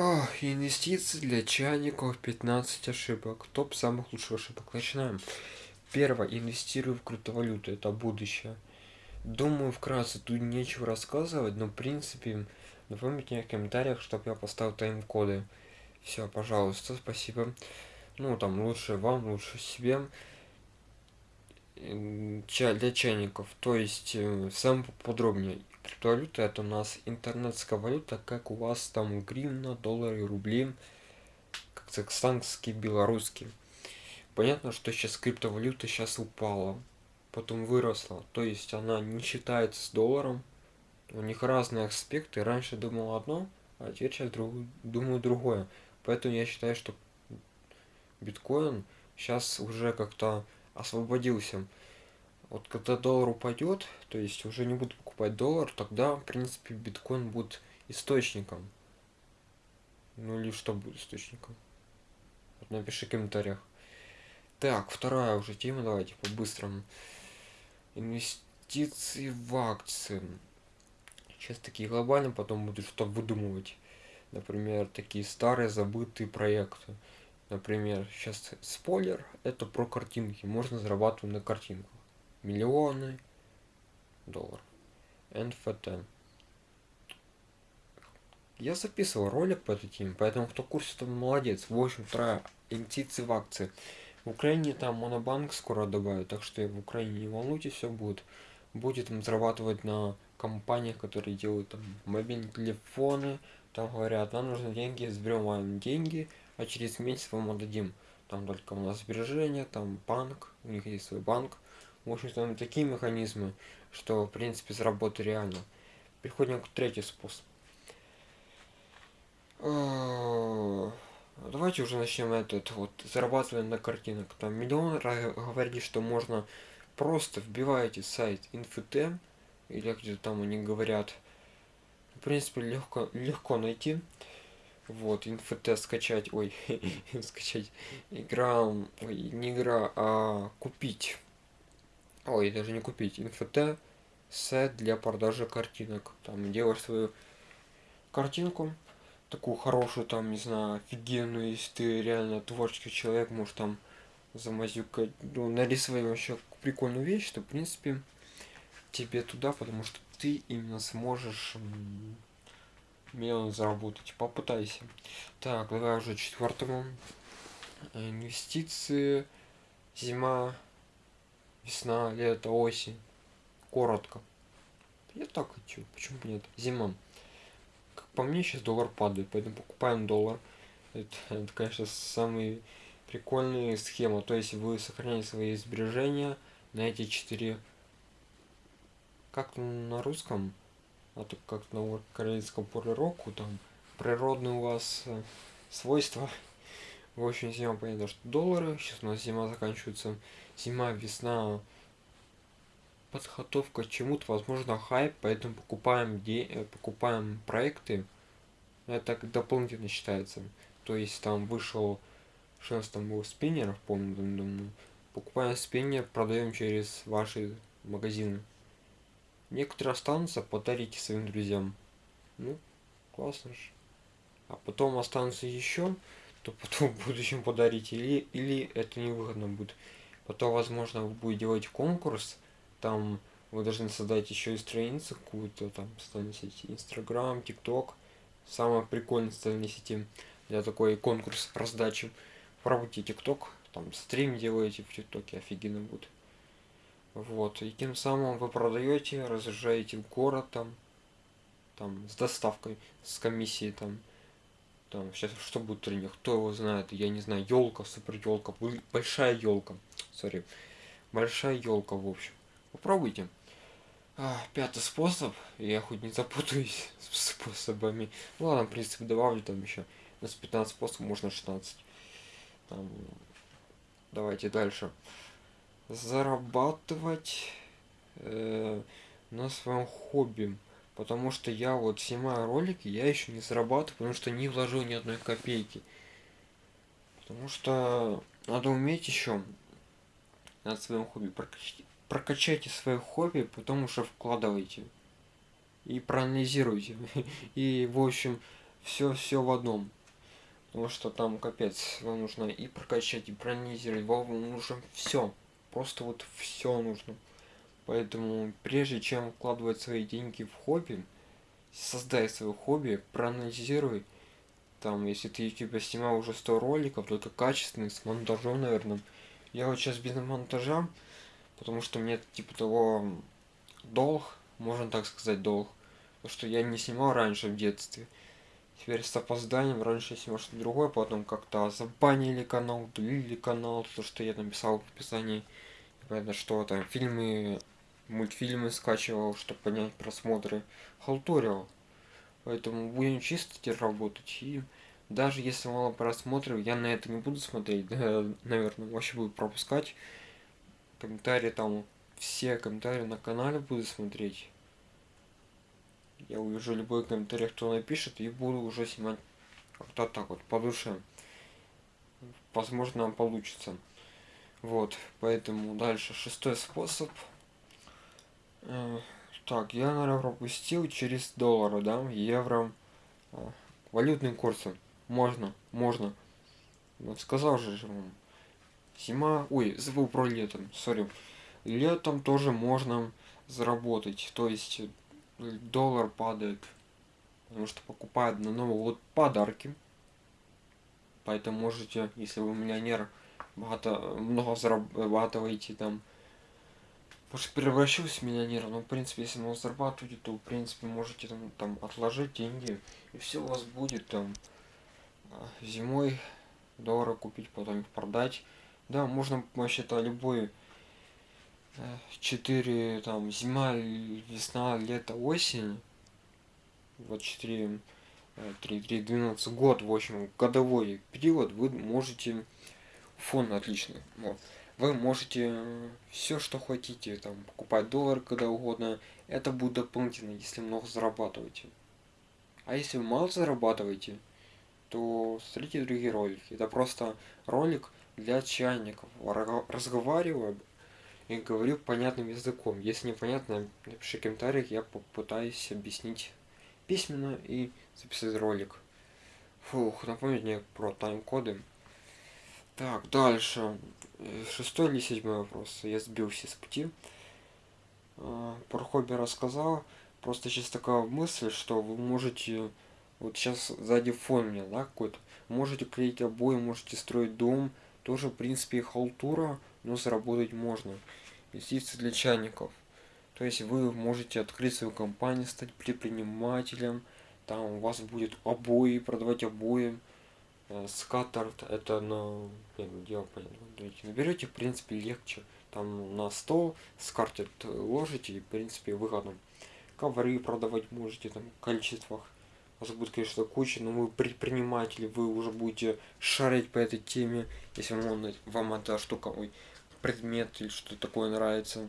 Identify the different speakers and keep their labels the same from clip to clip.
Speaker 1: Ох, инвестиции для чайников 15 ошибок. Топ самых лучших ошибок. Начинаем. Первое. Инвестирую в криптовалюту. Это будущее. Думаю, вкратце тут нечего рассказывать, но в принципе, напомните мне в комментариях, чтобы я поставил тайм-коды. Все, пожалуйста, спасибо. Ну, там, лучше вам, лучше себе. Для чайников. То есть, э, сам подробнее криптовалюта это у нас интернетская валюта, как у вас там гривна, доллары, рубли, казахстанский, белорусский. Понятно, что сейчас криптовалюта сейчас упала, потом выросла, то есть она не считается с долларом. У них разные аспекты. Раньше думал одно, а теперь сейчас друг, думаю другое. Поэтому я считаю, что биткоин сейчас уже как-то освободился вот когда доллар упадет, то есть уже не буду покупать доллар, тогда, в принципе, биткоин будет источником. Ну или что будет источником? Вот напиши в комментариях. Так, вторая уже тема, давайте по-быстрому. Инвестиции в акции. Сейчас такие глобальные, потом буду что выдумывать. Например, такие старые забытые проекты. Например, сейчас спойлер, это про картинки. Можно зарабатывать на картинках миллионы долларов. NFT. Я записывал ролик по этой теме, поэтому кто в курсе, то молодец. В общем, вторая инвестиции в акции. В Украине там монобанк скоро добавят, так что в Украине не волнуйтесь, все будет. Будет там зарабатывать на компаниях, которые делают там мобильные телефоны, там говорят, нам нужны деньги, сберем вам деньги, а через месяц вам отдадим. Там только у нас сбережения, там банк, у них есть свой банк, в общем там такие механизмы, что в принципе заработать реально. Переходим к третий способ. А, давайте уже начнем этот вот зарабатывать на картинок. Там миллион говорили, что можно просто вбиваете сайт инфт или где-то там они говорят. В принципе легко легко найти. Вот, инфт скачать, ой, скачать игра, ой, не игра, а купить ой, даже не купить, NFT сет для продажи картинок. Там делаешь свою картинку, такую хорошую, там, не знаю, офигенную, если ты реально творческий человек, можешь там замазюкать, ну, нарисовать вообще прикольную вещь, что, в принципе, тебе туда, потому что ты именно сможешь миллион заработать. Попытайся. Так, давай уже четвертому. Инвестиции, зима, Весна, лето, осень. Коротко. Я так хочу. Почему бы нет? Зима. Как по мне, сейчас доллар падает, поэтому покупаем доллар. Это, это конечно, самый прикольная схема. То есть вы сохраняете свои сбережения на эти четыре... Как на русском? А то как на корейском полироку, там природные у вас э, свойства. В общем, зима понятно, что доллары. Сейчас у нас зима заканчивается зима, весна, подготовка к чему-то, возможно, хайп, поэтому покупаем, де э, покупаем проекты, это дополнительно считается. То есть там вышел, сейчас там был спиннер, помню, покупаем спиннер, продаем через ваши магазины. Некоторые останутся, подарите своим друзьям. Ну, классно же. А потом останутся еще, то потом в будущем подарите, или, или это невыгодно будет. Потом, возможно, вы будете делать конкурс, там вы должны создать еще и страницу какую-то, там, социальные сети, Инстаграм, ТикТок, самая прикольная социальная сети для такой конкурс раздачи. Пробуйте ТикТок, там стрим делаете в ТикТоке, офигенно будет. Вот, и тем самым вы продаете, разъезжаете в город там, там, с доставкой, с комиссией там, там сейчас что будет тренинг, кто его знает, я не знаю, елка, супер елка, большая елка, сори, большая елка, в общем. Попробуйте. А, пятый способ, я хоть не запутаюсь с способами. Ну ладно, в принципе, добавлю там еще. У нас 15 способов, можно 16. Там, давайте дальше. Зарабатывать э, на своем хобби. Потому что я вот снимаю ролики, я еще не зарабатываю, потому что не вложил ни одной копейки. Потому что надо уметь еще над своим хобби прокачать. Прокачайте свое хобби, потом уже вкладывайте. И проанализируйте. И, в общем, все все в одном потому что там капец вам нужно и прокачать и проанализировать вам нужно все просто вот все нужно поэтому прежде чем вкладывать свои деньги в хобби создай свое хобби проанализируй. Там если ты тебя снимал уже 100 роликов только качественный с монтажом наверное. Я вот сейчас без монтажа потому что мне типа того долг можно так сказать долг. То что я не снимал раньше в детстве. Теперь с опозданием раньше снимал что-то другое потом как-то забанили канал удалили канал то что я написал в описании. Понятно что там фильмы мультфильмы скачивал чтобы понять просмотры. Халтурил. Поэтому будем чисто работать. И даже если мало просмотров я на это не буду смотреть наверное вообще буду пропускать. Комментарии там все комментарии на канале буду смотреть. Я увижу любой комментарий кто напишет и буду уже снимать как-то так вот по душе. Возможно получится. Вот поэтому дальше шестой способ так я наверное пропустил через доллары да евро э, валютные курсы можно можно. Вот сказал же вам зима ой забыл про летом сори. Летом тоже можно заработать то есть доллар падает потому что покупают на новый год подарки. Поэтому можете если вы миллионер богато много зарабатываете там может превращусь в миллионера но в принципе если много зарабатываете то в принципе можете там, там отложить деньги и все у вас будет там. А, зимой доллары купить потом их продать. Да можно вообще-то любой 4 там зима весна лето осень. Вот 4 3 3 12 год в общем годовой период вы можете фон отличный. Вот. Вы можете все что хотите там покупать доллар когда угодно это будет дополнительно если много зарабатываете а если вы мало зарабатываете то смотрите другие ролики это просто ролик для чайников разговариваю и говорю понятным языком. Если непонятно, напиши в комментариях, я попытаюсь объяснить письменно и записать ролик. Фух, напомнить мне про тайм-коды. Так, дальше. Шестой или седьмой вопрос. Я сбился с пути. А, про хобби рассказал. Просто сейчас такая мысль, что вы можете... Вот сейчас сзади фон меня, да, какой-то. Можете клеить обои, можете строить дом. Тоже, в принципе, халтура но заработать можно. Инвестиции для чайников. То есть вы можете открыть свою компанию, стать предпринимателем, там у вас будет обои, продавать обои, э, скатарт, это на, я понятно, наберете, в принципе, легче, там на стол скартит ложите, и, в принципе, выгодно. Ковры продавать можете, там, в количествах, вас будет, конечно, куча, но вы предприниматели, вы уже будете шарить по этой теме, если вам, вам эта штука, ой, предмет или что такое нравится.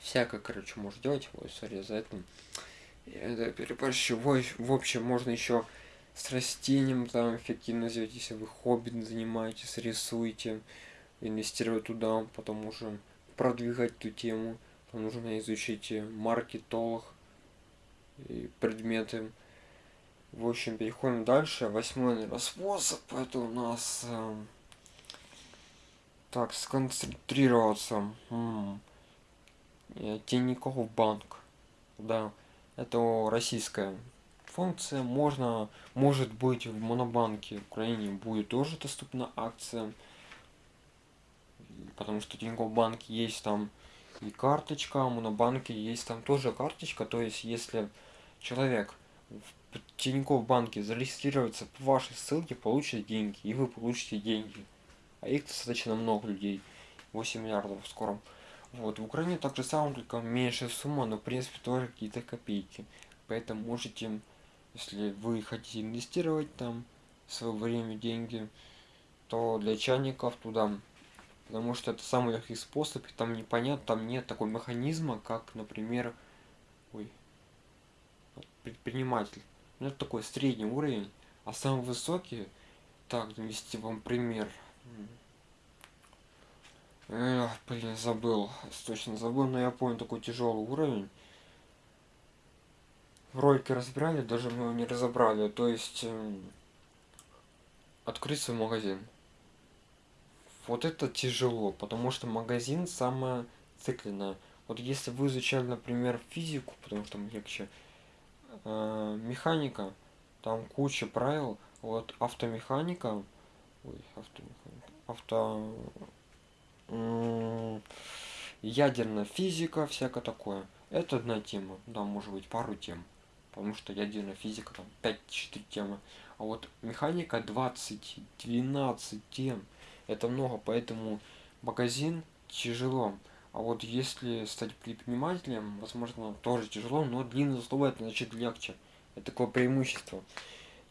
Speaker 1: Всякое, короче, можно делать. Ой, сори за это. Это переборщивой. В общем, можно еще с растением там эффективно сделать, если вы хобби занимаетесь, рисуете, инвестировать туда, потом уже продвигать эту тему. Там нужно изучить маркетолог и предметы. В общем, переходим дальше. Восьмой наверное, способ. Это у нас э, так, сконцентрироваться. М -м. Тинькофф банк. Да, это российская функция. Можно, может быть, в Монобанке в Украине будет тоже доступна акция. Потому что Тинькофф банк есть там и карточка, а в Монобанке есть там тоже карточка. То есть, если человек в Тинькофф банке зарегистрируется по вашей ссылке, получит деньги, и вы получите деньги а их достаточно много людей, 8 миллиардов в. Вот, в Украине так же самое, только меньшая сумма, но в принципе тоже какие-то копейки. Поэтому можете, если вы хотите инвестировать там свое время, деньги, то для чайников туда. Потому что это самый легкий способ, и там непонятно, там нет такого механизма, как, например, ой, предприниматель. Это такой средний уровень, а самый высокий, так, навести вам пример, Эх, блин, забыл. Точно забыл, но я помню такой тяжелый уровень. Ролики разбирали, даже мы его не разобрали. То есть эм, открыть свой магазин. Вот это тяжело, потому что магазин самое цикленное. Вот если вы изучали, например, физику, потому что там легче, э, механика, там куча правил, вот автомеханика, ой, автомеханика, авто, ядерная физика, всякое такое. Это одна тема, да, может быть пару тем, потому что ядерная физика там 5-4 темы. А вот механика 20, 12 тем, это много, поэтому магазин тяжело. А вот если стать предпринимателем, возможно, тоже тяжело, но длинное слово это значит легче. Это такое преимущество.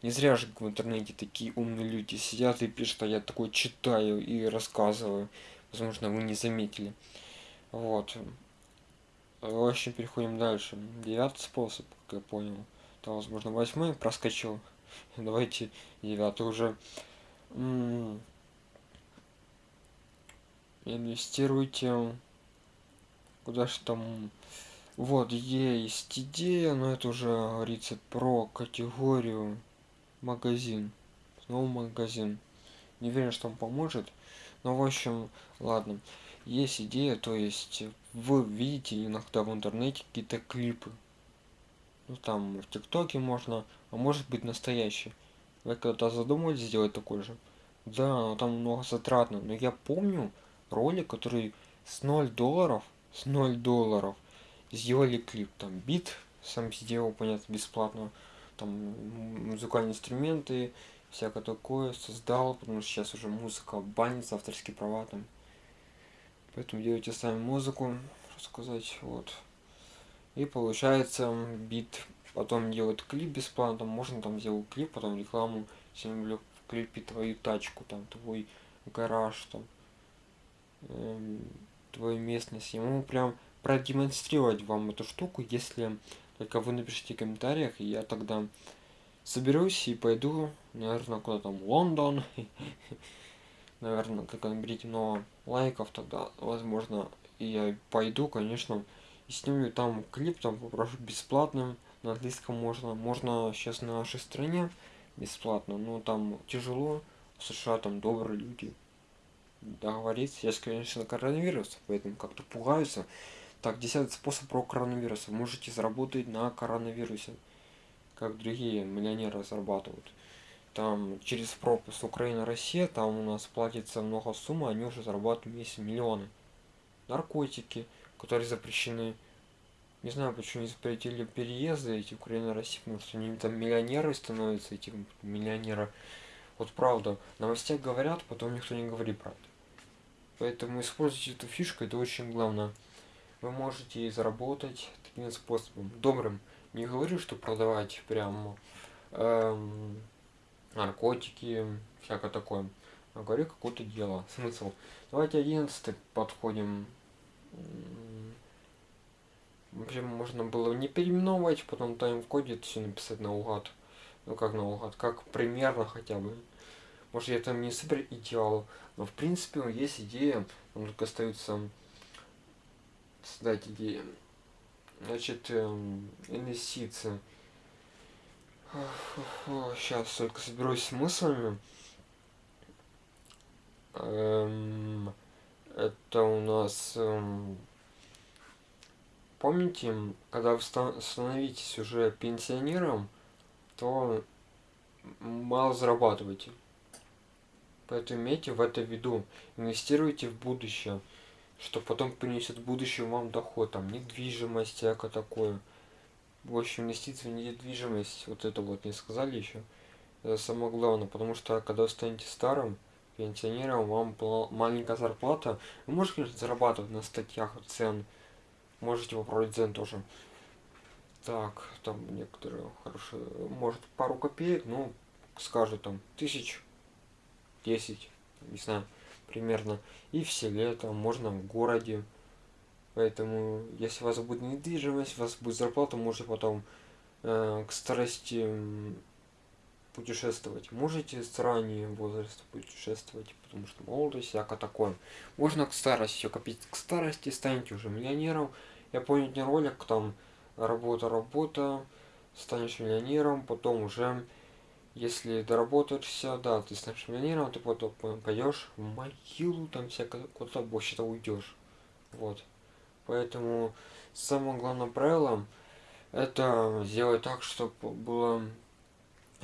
Speaker 1: Не зря же в интернете такие умные люди сидят и пишут, а я такой читаю и рассказываю. Возможно, вы не заметили. Вот. В общем, переходим дальше. Девятый способ, как я понял. Там, возможно, восьмой проскочил. Давайте девятый уже. Инвестируйте. Куда же там... Вот, есть идея, но это уже говорится про категорию магазин. Снова магазин. Не уверен, что он поможет. Но, в общем, ладно. Есть идея, то есть вы видите иногда в интернете какие-то клипы. Ну, там в ТикТоке можно, а может быть настоящий. Вы когда-то задумывались сделать такой же? Да, но там много затратно. Но я помню ролик, который с 0 долларов, с 0 долларов сделали клип. Там бит сам сделал, понятно, бесплатно. Там музыкальные инструменты, всякое такое создал, потому что сейчас уже музыка банится, авторские права там. Поэтому делайте сами музыку, рассказать, вот. И получается бит, потом делать клип бесплатно, можно там сделать клип, потом рекламу, если в клипе твою тачку, там, твой гараж, там, эм, твою местность. Ему прям продемонстрировать вам эту штуку, если только вы напишите в комментариях, и я тогда соберусь и пойду, наверное, куда там, Лондон. Наверное, только наберите много лайков, тогда, возможно, и я пойду, конечно, и сниму там клип, там попрошу бесплатным, на английском можно. Можно сейчас на нашей стране бесплатно, но там тяжело, в США там добрые люди договориться. Сейчас, конечно, коронавирус, поэтому как-то пугаются. Так, десятый способ про коронавирус. Можете заработать на коронавирусе, как другие миллионеры зарабатывают. Там через пропуск Украина-Россия, там у нас платится много сумм, они уже зарабатывают месяц миллионы. Наркотики, которые запрещены. Не знаю, почему не запретили переезды эти Украина-Россия, потому что они там миллионеры становятся, эти миллионеры. Вот правда, новостях говорят, потом никто не говорит правду. Поэтому используйте эту фишку, это очень главное вы можете заработать таким способом добрым не говорю что продавать прям эм, наркотики всякое такое. А говорю какое-то дело. Смысл? Давайте одиннадцатый подходим. Вообще можно было не переименовывать потом тайм-коде все написать наугад ну как наугад как примерно хотя бы. Может я там не супер идеал но в принципе есть идея. Он только остается создать идеи. Значит, эм, инвестиции. Сейчас только соберусь с мыслями. Эм, это у нас... Эм, помните, когда вы становитесь уже пенсионером, то мало зарабатываете. Поэтому имейте в это в виду. Инвестируйте в будущее что потом принесет в будущем вам доход, там, недвижимость, всякое такое. В общем, инвестиции в недвижимость, вот это вот не сказали еще. Это самое главное, потому что когда вы станете старым, пенсионером, вам маленькая зарплата, вы можете, зарабатывать на статьях цен, можете попробовать цен тоже. Так, там некоторые хорошие, может пару копеек, ну, скажут там, тысяч, десять, не знаю примерно, и в селе, там можно в городе. Поэтому, если у вас будет недвижимость, у вас будет зарплата, можете потом э, к старости путешествовать. Можете с раннего возраста путешествовать, потому что молодость, всякое такое. Можно к старости копить. К старости станете уже миллионером. Я помню не ролик, там работа, работа, станешь миллионером, потом уже, если доработаешься, да, ты станешь миллионером, ты потом пойдешь в могилу, там всякое, куда-то вообще-то уйдешь. Вот. Поэтому самое главное правило это сделать так, чтобы было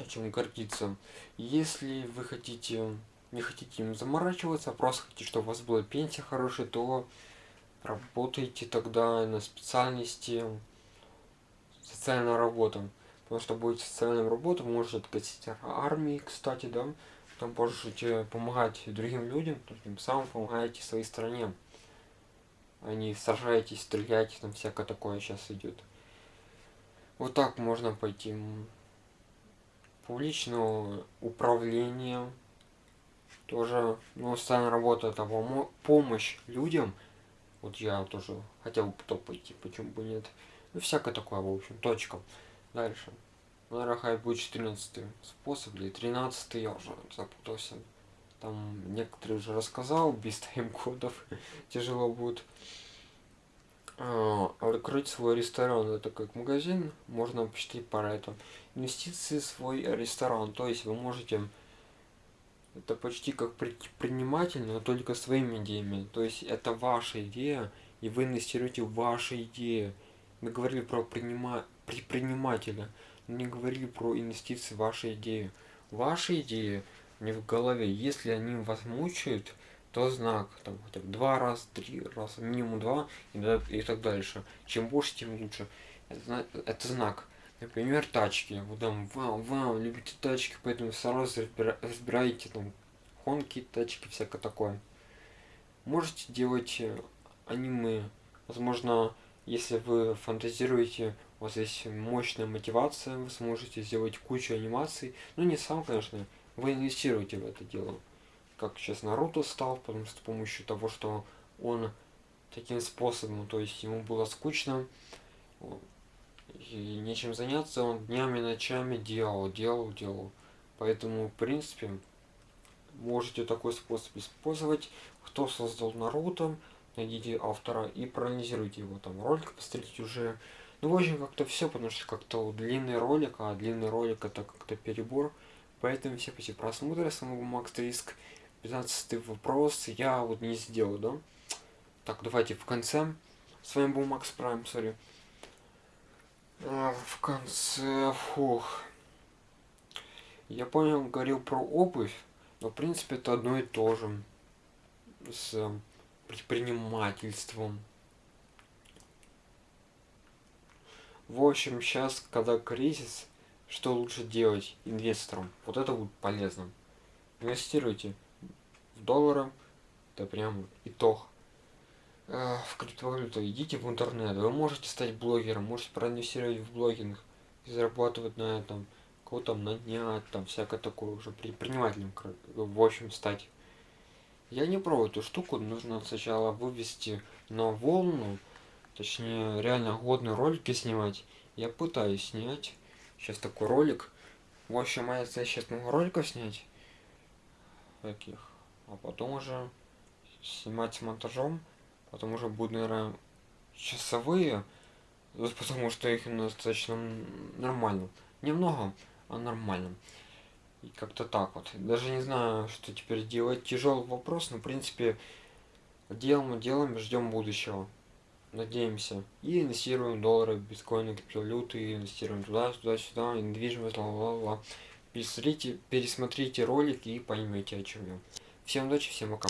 Speaker 1: чем гордиться. Если вы хотите, не хотите им заморачиваться, а просто хотите, чтобы у вас была пенсия хорошая, то работайте тогда на специальности социальная работа. Потому что будет социальная работа, вы можете откатить армии, кстати, да, там можете помогать другим людям, тем самым помогаете своей стране. Они сражаетесь, стреляете, там всякое такое сейчас идет. Вот так можно пойти. Публичное управление. Тоже, ну, социальная работа это помощь людям. Вот я тоже хотел бы туда пойти, почему бы нет. Ну, всякое такое, в общем, точка. Дальше. Наверное, будет 14 способ или 13 я уже запутался. Там некоторые уже рассказал, без тайм-кодов тяжело будет. А, открыть свой ресторан, это как магазин, можно посчитать по этому. Инвестиции в свой ресторан, то есть вы можете, это почти как предприниматель, но только своими идеями. То есть это ваша идея, и вы инвестируете в ваши идеи. Мы говорили про принима... предпринимателя, но не говорили про инвестиции в ваши идеи. Ваши идеи не в голове. Если они вас мучают, то знак, там хотя бы два раза, три раза, минимум два и, и так дальше. Чем больше, тем лучше. Это, это знак. Например, тачки. Вот там, вам, вам, любите тачки, поэтому сразу разбираете там хонки, тачки, всякое такое. Можете делать э, аниме. Возможно, если вы фантазируете, у вас есть мощная мотивация, вы сможете сделать кучу анимаций. Ну, не сам, конечно, вы инвестируете в это дело как сейчас Наруто стал, потому что с помощью того, что он таким способом, то есть ему было скучно, и нечем заняться, он днями, ночами делал, делал, делал. Поэтому, в принципе, можете такой способ использовать. Кто создал Наруто, найдите автора и проанализируйте его там ролик, посмотрите уже. Ну, в общем, как-то все, потому что как-то длинный ролик, а длинный ролик это как-то перебор. Поэтому все эти просмотры самого Макс Риск 15 вопрос я вот не сделал, да? Так, давайте в конце. С вами был Макс Прайм, сори. А, в конце, фух. Я понял, говорил про обувь, но в принципе это одно и то же. С предпринимательством. В общем, сейчас, когда кризис, что лучше делать инвесторам? Вот это будет полезно. Инвестируйте доллара. Это прям итог. Э, в криптовалюту идите в интернет. Вы можете стать блогером, можете проинвестировать в блогинг и зарабатывать на этом. Кого там нанять, там всякое такое уже предпринимателем, в общем, стать. Я не пробую эту штуку, нужно сначала вывести на волну, точнее реально годные ролики снимать. Я пытаюсь снять сейчас такой ролик. В общем, моя цель сейчас много роликов снять. Таких а потом уже снимать с монтажом, потом уже будут, наверное, часовые, потому что их достаточно нормально. Немного, а нормально. И как-то так вот. Даже не знаю, что теперь делать. Тяжелый вопрос, но в принципе делаем, делаем, ждем будущего. Надеемся. И инвестируем доллары, биткоины, криптовалюты, инвестируем туда, сюда, сюда, недвижимость, ла-ла-ла. Пересмотрите, пересмотрите ролик и поймете, о чем я. Всем удачи, всем пока.